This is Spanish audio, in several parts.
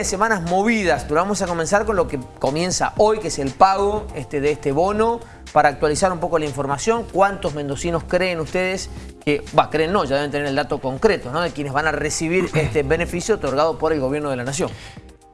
de semanas movidas, pero vamos a comenzar con lo que comienza hoy, que es el pago este, de este bono, para actualizar un poco la información. ¿Cuántos mendocinos creen ustedes que, va, creen no, ya deben tener el dato concreto, ¿no? De quienes van a recibir este beneficio otorgado por el gobierno de la nación.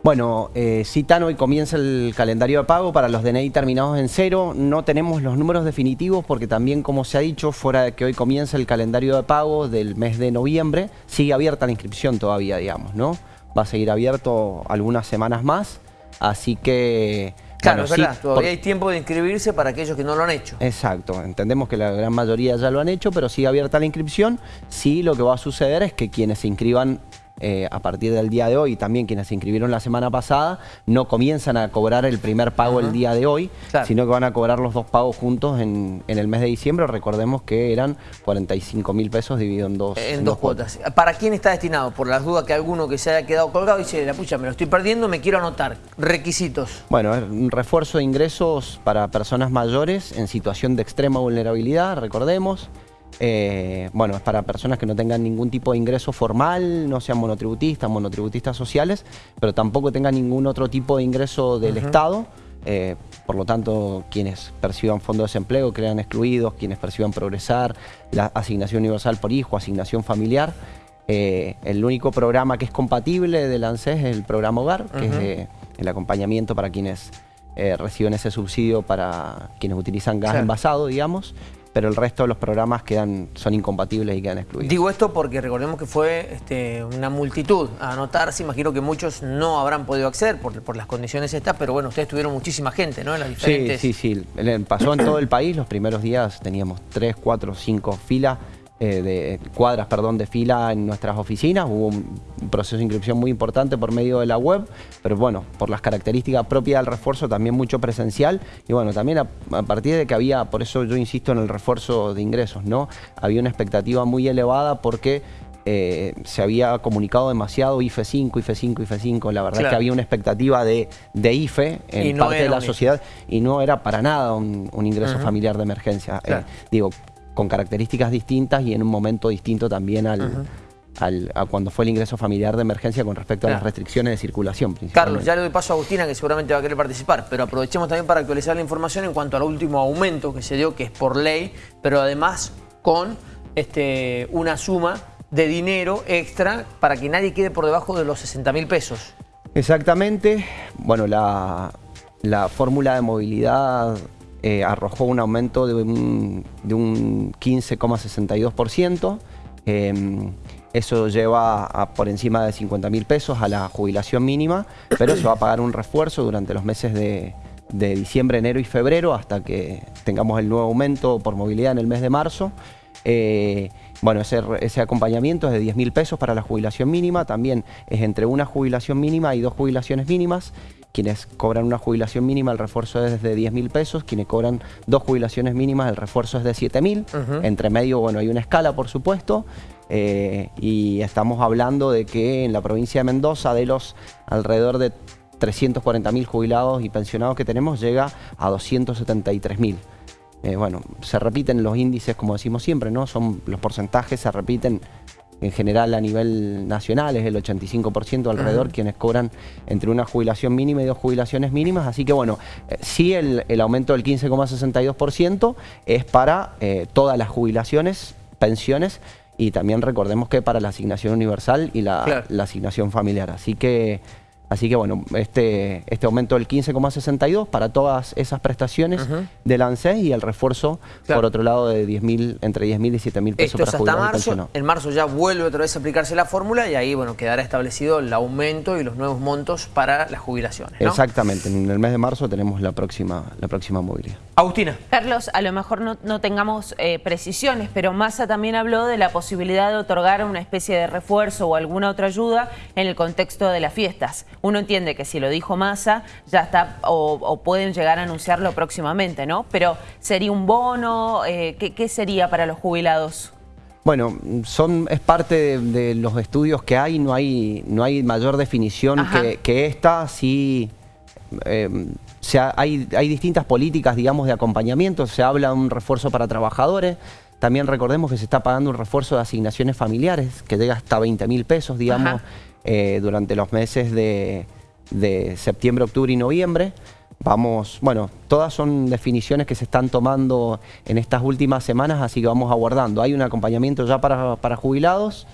Bueno, eh, citan hoy comienza el calendario de pago para los DNI terminados en cero. No tenemos los números definitivos porque también, como se ha dicho, fuera de que hoy comienza el calendario de pago del mes de noviembre, sigue abierta la inscripción todavía, digamos, ¿no? Va a seguir abierto algunas semanas más, así que... Claro, es verdad, todavía hay tiempo de inscribirse para aquellos que no lo han hecho. Exacto, entendemos que la gran mayoría ya lo han hecho, pero sigue abierta la inscripción. Sí, lo que va a suceder es que quienes se inscriban eh, a partir del día de hoy, y también quienes se inscribieron la semana pasada, no comienzan a cobrar el primer pago el día de hoy, sino que van a cobrar los dos pagos juntos en, el mes de diciembre. Recordemos que eran 45 mil pesos dividido en dos, en, dos, cuotas. ¿Para quién está destinado? Por las dudas que alguno que se haya quedado colgado dice, la pucha, me lo estoy perdiendo, me quiero anotar. Requisitos. Bueno, un refuerzo de ingresos para personas mayores en situación de extrema vulnerabilidad, recordemos. Eh, bueno, es para personas que no tengan ningún tipo de ingreso formal, no sean monotributistas, monotributistas sociales, pero tampoco tengan ningún otro tipo de ingreso del Estado. Eh, por lo tanto, quienes perciban fondo de desempleo quedan excluidos, quienes perciban progresar, la asignación universal por hijo, asignación familiar. Eh, el único programa que es compatible del ANSES es el programa Hogar, que es el acompañamiento para quienes reciben ese subsidio para quienes utilizan gas envasado, digamos pero el resto de los programas quedan, son incompatibles y quedan excluidos. Digo esto porque recordemos que fue este, una multitud a anotarse, imagino que muchos no habrán podido acceder por, por las condiciones estas, pero bueno, ustedes tuvieron muchísima gente, ¿no? En las diferentes... Sí, sí, sí, pasó en todo el país, los primeros días teníamos tres, cuatro, cinco filas eh, de cuadras perdón, de fila en nuestras oficinas. Hubo un proceso de inscripción muy importante por medio de la web, pero bueno, por las características propias del refuerzo también mucho presencial y bueno, también a, partir de que había, por eso yo insisto en el refuerzo de ingresos, ¿no? Había una expectativa muy elevada porque eh, se había comunicado demasiado IFE 5, IFE 5, IFE 5. La verdad es que había una expectativa de, IFE en parte de la sociedad y no era para nada un, ingreso familiar de emergencia. Eh, digo, con características distintas y en un momento distinto también al, a cuando fue el ingreso familiar de emergencia con respecto a las restricciones de circulación. Carlos, ya le doy paso a Agustina que seguramente va a querer participar, pero aprovechemos también para actualizar la información en cuanto al último aumento que se dio, que es por ley, pero además con este, una suma de dinero extra para que nadie quede por debajo de los 60 mil pesos. Exactamente. Bueno, la, la fórmula de movilidad eh, arrojó un aumento de un, 15,62%. Em, eso lleva por encima de 50 mil pesos a la jubilación mínima, pero se va a pagar un refuerzo durante los meses de, diciembre, enero y febrero hasta que tengamos el nuevo aumento por movilidad en el mes de marzo. Eh, bueno, ese, ese, acompañamiento es de 10 mil pesos para la jubilación mínima, también es entre una jubilación mínima y dos jubilaciones mínimas quienes cobran una jubilación mínima, el refuerzo es de 10 mil pesos. Quienes cobran dos jubilaciones mínimas, el refuerzo es de 7 mil. Entre medio, bueno, hay una escala, por supuesto. Eh, y estamos hablando de que en la provincia de Mendoza, de los alrededor de 340 mil jubilados y pensionados que tenemos, llega a 273 mil. Eh, bueno, se repiten los índices, como decimos siempre, ¿no? Son los porcentajes, se repiten en general a nivel nacional, es el 85% alrededor quienes cobran entre una jubilación mínima y dos jubilaciones mínimas, así que bueno, eh, sí el, aumento del 15,62% es para eh, todas las jubilaciones, pensiones, y también recordemos que para la asignación universal y la, la asignación familiar, así que... Así que bueno, este, este aumento del 15,62 para todas esas prestaciones del ANSES y el refuerzo, por otro lado, de 10 entre 10.000 y 7.000 pesos Esto es hasta marzo. En marzo ya vuelve otra vez a aplicarse la fórmula y ahí bueno quedará establecido el aumento y los nuevos montos para las jubilaciones. Exactamente, en el mes de marzo tenemos la próxima, la próxima movilidad. Agustina. Carlos, a lo mejor no, tengamos eh, precisiones, pero Massa también habló de la posibilidad de otorgar una especie de refuerzo o alguna otra ayuda en el contexto de las fiestas uno entiende que si lo dijo Massa, ya está, o, pueden llegar a anunciarlo próximamente, ¿no? Pero ¿sería un bono? Eh, ¿qué, sería para los jubilados? Bueno, son, es parte de, los estudios que hay, no hay, no hay mayor definición que, esta, sí... Eh, hay, hay distintas políticas, digamos, de acompañamiento, se habla de un refuerzo para trabajadores, también recordemos que se está pagando un refuerzo de asignaciones familiares que llega hasta 20 mil pesos, digamos, eh, durante los meses de, de septiembre, octubre y noviembre. Vamos, bueno, todas son definiciones que se están tomando en estas últimas semanas, así que vamos aguardando. Hay un acompañamiento ya para, para jubilados,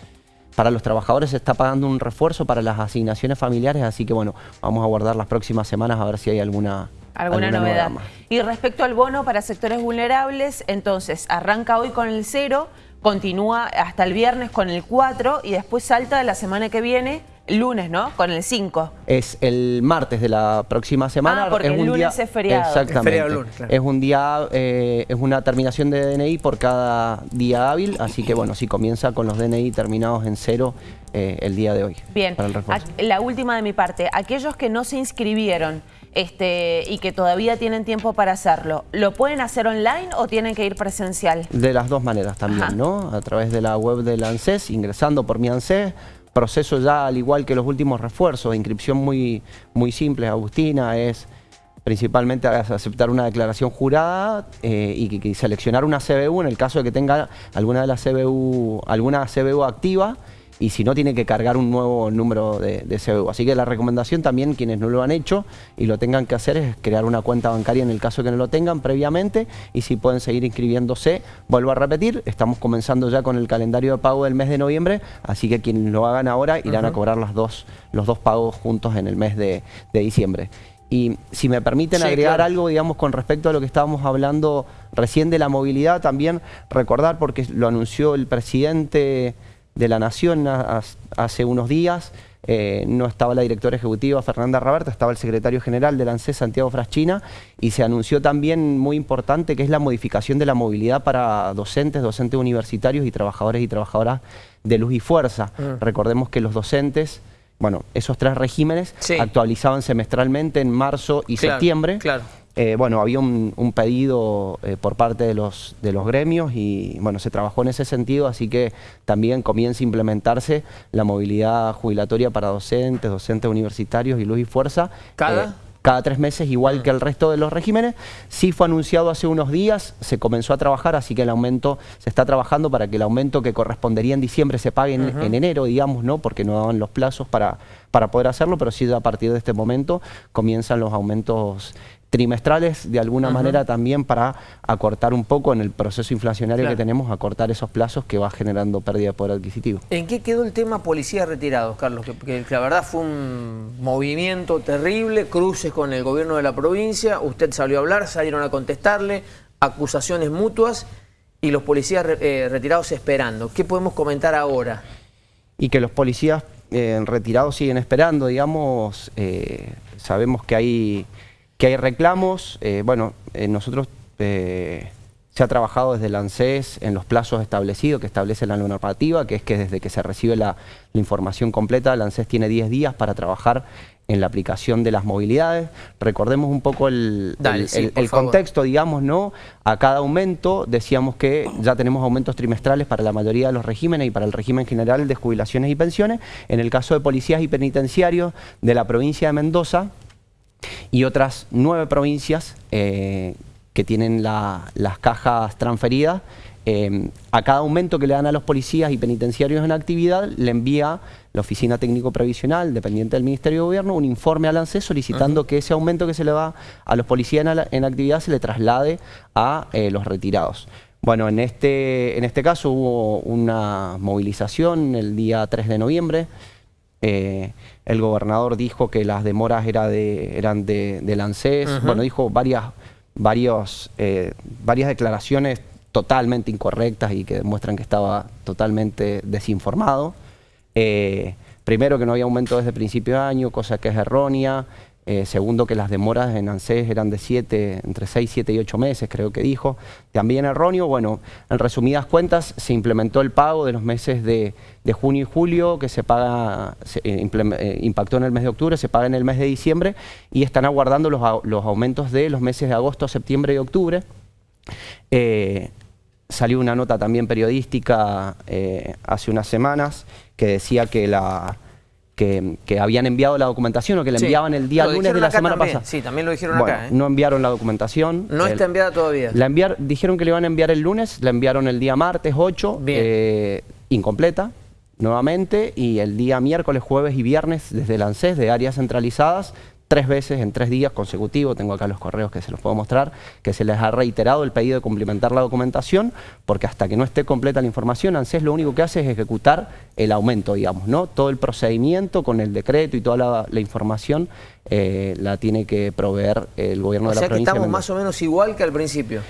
para los trabajadores se está pagando un refuerzo para las asignaciones familiares, así que bueno, vamos a aguardar las próximas semanas a ver si hay alguna, alguna, novedad. Y respecto al bono para sectores vulnerables, entonces arranca hoy con el cero, continúa hasta el viernes con el 4 y después salta la semana que viene lunes, ¿no? Con el 5. Es el martes de la próxima semana. Ah, porque es el un lunes día, es feriado. Exactamente. Es feriado lunes, claro. Es un día, eh, es una terminación de DNI por cada día hábil, así que bueno, si comienza con los DNI terminados en cero eh, el día de hoy. Bien, la última de mi parte, aquellos que no se inscribieron este, y que todavía tienen tiempo para hacerlo, ¿lo pueden hacer online o tienen que ir presencial? De las dos maneras también, Ajá. ¿no? A través de la web del ANSES, ingresando por mi ANSES, proceso ya al igual que los últimos refuerzos, de inscripción muy, muy simple, Agustina, es principalmente aceptar una declaración jurada eh, y, y seleccionar una CBU en el caso de que tenga alguna de las CBU, alguna CBU activa y si no tiene que cargar un nuevo número de, de CBU. Así que la recomendación también, quienes no lo han hecho y lo tengan que hacer, es crear una cuenta bancaria en el caso que no lo tengan previamente y si pueden seguir inscribiéndose, vuelvo a repetir, estamos comenzando ya con el calendario de pago del mes de noviembre, así que quienes lo hagan ahora irán a cobrar las dos, los dos pagos juntos en el mes de, de diciembre. Y si me permiten Sí, agregar claro. algo, digamos, con respecto a lo que estábamos hablando recién de la movilidad, también recordar, porque lo anunció el presidente de la Nación hace unos días, eh, no estaba la directora ejecutiva Fernanda Raberta, estaba el secretario general del ANSES, Santiago Fraschina, y se anunció también muy importante que es la modificación de la movilidad para docentes, docentes universitarios y trabajadores y trabajadoras de luz y fuerza. Mm. Recordemos que los docentes, bueno, esos tres regímenes Sí. actualizaban semestralmente en marzo y Claro, septiembre. claro. Eh, bueno, había un, un pedido eh, por parte de los, de los gremios y bueno, se trabajó en ese sentido, así que también comienza a implementarse la movilidad jubilatoria para docentes, docentes universitarios y luz y fuerza. ¿Cada? eh, cada tres meses, igual que el resto de los regímenes. Sí fue anunciado hace unos días, se comenzó a trabajar, así que el aumento se está trabajando para que el aumento que correspondería en diciembre se pague en, en enero, digamos, ¿no? Porque no daban los plazos para, para poder hacerlo, pero sí a partir de este momento comienzan los aumentos trimestrales de alguna manera también para acortar un poco en el proceso inflacionario Claro. que tenemos, acortar esos plazos que va generando pérdida de poder adquisitivo. ¿En qué quedó el tema policías retirados, Carlos? Que, que la verdad fue un movimiento terrible, cruces con el gobierno de la provincia, usted salió a hablar, salieron a contestarle, acusaciones mutuas y los policías eh, retirados esperando. ¿Qué podemos comentar ahora? y que los policías eh, retirados siguen esperando, digamos, eh, sabemos que hay, que hay reclamos, eh, bueno, eh, nosotros eh, se ha trabajado desde el ANSES en los plazos establecidos que establece la normativa, que es que desde que se recibe la, la información completa, el ANSES tiene 10 días para trabajar en la aplicación de las movilidades. Recordemos un poco el, Dale, el- sí, el- por el favor. contexto, digamos, ¿no? A cada aumento decíamos que ya tenemos aumentos trimestrales para la mayoría de los regímenes y para el régimen general de jubilaciones y pensiones. En el caso de policías y penitenciarios de la provincia de Mendoza y otras nueve provincias eh, que tienen la- las cajas transferidas, eh, a cada aumento que le dan a los policías y penitenciarios en actividad, le envía la Oficina Técnico Previsional, dependiente del Ministerio de Gobierno, un informe al ANSES solicitando que ese aumento que se le da a los policías en, en actividad se le traslade a eh, los retirados. Bueno, en este, en este caso hubo una movilización el día 3 de noviembre, eh, el gobernador dijo que las demoras era de, eran de, del ANSES. Bueno, dijo varias, varios, eh, varias declaraciones totalmente incorrectas y que demuestran que estaba totalmente desinformado. Eh, primero, que no había aumento desde principio de año, cosa que es errónea. Eh, segundo, que las demoras en ANSES eran de 7, entre 6, 7 y 8 meses, creo que dijo. También erróneo. Bueno, en resumidas cuentas, se implementó el pago de los meses de, junio y julio, que se paga, eh, eh, impactó en el mes de octubre, se paga en el mes de diciembre, y están aguardando los, los aumentos de los meses de agosto, septiembre y octubre. Salió una nota también periodística hace unas semanas que decía que la que, que habían enviado la documentación o que la Sí, enviaban el día lo lunes de la semana también, pasada. sí, también lo dijeron Bueno, acá, ¿eh? No enviaron la documentación. No El- está enviada todavía. la enviar, dijeron que le iban a enviar el lunes, la enviaron el día martes 8, Bien. eh, incompleta. nuevamente y el día miércoles, jueves y viernes desde el ANSES de áreas centralizadas tres veces en tres días consecutivos, tengo acá los correos que se los puedo mostrar, que se les ha reiterado el pedido de complementar la documentación, porque hasta que no esté completa la información, ANSES lo único que hace es ejecutar el aumento, digamos, ¿no? Todo el procedimiento con el decreto y toda la, información eh, la tiene que proveer el gobierno de la provincia. O sea que estamos más o menos igual que al principio.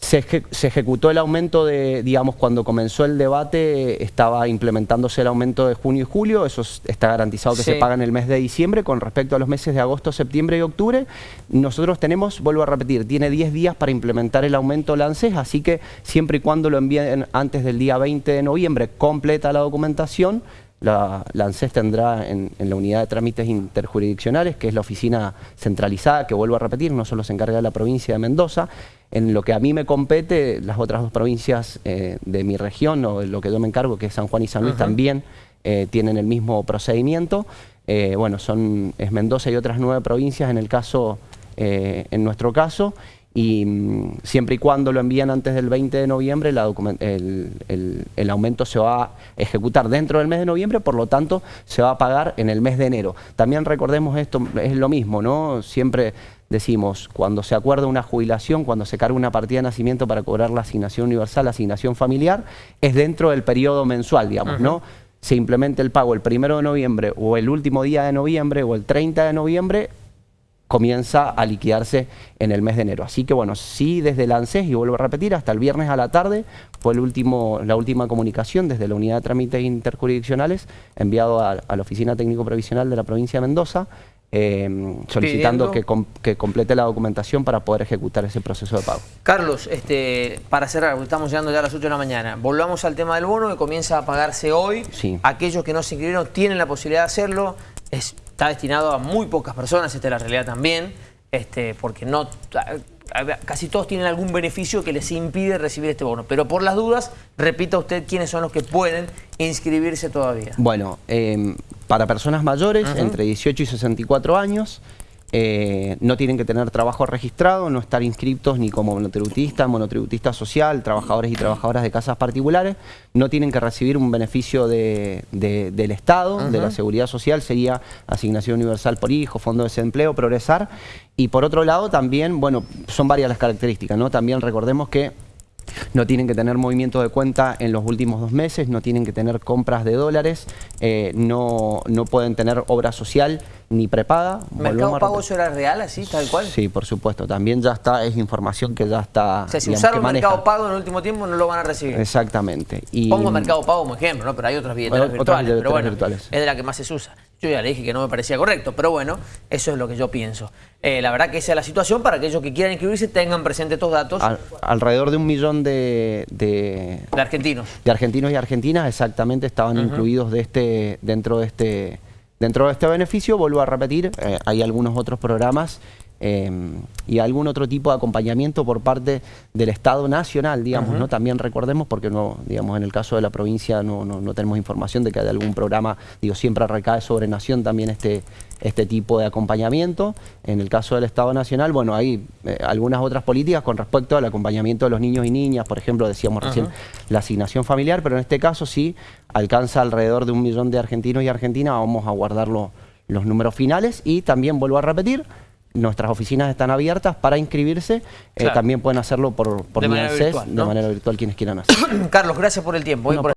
Se, ejecutó el aumento de, digamos, cuando comenzó el debate estaba implementándose el aumento de junio y julio, eso está garantizado que se paga en el mes de diciembre, con respecto a los meses de agosto, septiembre y octubre, nosotros tenemos, vuelvo a repetir, tiene 10 días para implementar el aumento LANCES, así que siempre y cuando lo envíen antes del día 20 de noviembre, completa la documentación, la, la, ANSES tendrá en, la unidad de trámites interjurisdiccionales, que es la oficina centralizada, que vuelvo a repetir, no solo se encarga de la provincia de Mendoza. En lo que a mí me compete, las otras dos provincias eh, de mi región, o lo que yo me encargo, que es San Juan y San Luis, también eh, tienen el mismo procedimiento. Eh, bueno, son es Mendoza y otras nueve provincias en el caso, en nuestro caso, y mm, siempre y cuando lo envían antes del 20 de noviembre, el, aumento se va a ejecutar dentro del mes de noviembre, por lo tanto se va a pagar en el mes de enero. También recordemos esto, es lo mismo, ¿no? Siempre decimos, cuando se acuerda una jubilación, cuando se carga una partida de nacimiento para cobrar la asignación universal, la asignación familiar, es dentro del periodo mensual, digamos, ¿no? Se implementa el pago el primero de noviembre o el último día de noviembre o el 30 de noviembre, comienza a liquidarse en el mes de enero. Así que bueno, sí desde el ANSES, y vuelvo a repetir, hasta el viernes a la tarde fue el último, la última comunicación desde la Unidad de Trámites Interjurisdiccionales enviado a, la Oficina Técnico Previsional de la provincia de Mendoza em, solicitando que, que, complete la documentación para poder ejecutar ese proceso de pago. Carlos, este, para cerrar, estamos llegando ya a las 8 de la mañana, volvamos al tema del bono que comienza a pagarse hoy. Sí. Aquellos que no se inscribieron tienen la posibilidad de hacerlo. Es está destinado a muy pocas personas, esta es la realidad también, este, porque no casi todos tienen algún beneficio que les impide recibir este bono. Pero por las dudas, repita usted quiénes son los que pueden inscribirse todavía. Bueno, em, para personas mayores, entre 18 y 64 años, eh, no tienen que tener trabajo registrado, no estar inscritos ni como monotributista, monotributista social, trabajadores y trabajadoras de casas particulares, no tienen que recibir un beneficio del Estado, de la Seguridad Social, sería asignación universal por hijo, fondo de desempleo, progresar. Y por otro lado también, bueno, son varias las características, ¿no? También recordemos que no tienen que tener movimiento de cuenta en los últimos dos meses, no tienen que tener compras de dólares, eh, no, no pueden tener obra social ni prepaga. ¿Mercado Pago eso era real así, tal cual? Sí, por supuesto. También ya está, es información que ya está... O sea, si usaron Mercado Pago en el último tiempo no lo van a recibir. Exactamente. Y... Pongo Mercado Pago como ejemplo, ¿no? Pero hay otras billeteras virtuales. pero bueno, virtuales. es de la que más se usa. Yo ya le dije que no me parecía correcto, pero bueno, eso es lo que yo pienso. Eh, la verdad que esa es la situación para aquellos que quieran inscribirse tengan presente estos datos. alrededor de un millón de, de, argentinos. De argentinos y argentinas exactamente estaban incluidos de este, dentro de este Dentro de este beneficio, vuelvo a repetir, eh, hay algunos otros programas em, y algún otro tipo de acompañamiento por parte del Estado Nacional, digamos, ¿no? También recordemos, porque no, digamos, en el caso de la provincia no, no, tenemos información de que hay algún programa, digo, siempre recae sobre Nación también este, este tipo de acompañamiento. En el caso del Estado Nacional, bueno, hay eh, algunas otras políticas con respecto al acompañamiento de los niños y niñas, por ejemplo, decíamos recién la asignación familiar, pero en este caso sí alcanza alrededor de un millón de argentinos y argentinas, vamos a guardar los números finales y también vuelvo a repetir, nuestras oficinas están abiertas para inscribirse. Eh, también pueden hacerlo por, por de, manera virtual, de manera virtual quienes quieran hacer. Carlos, gracias por el tiempo.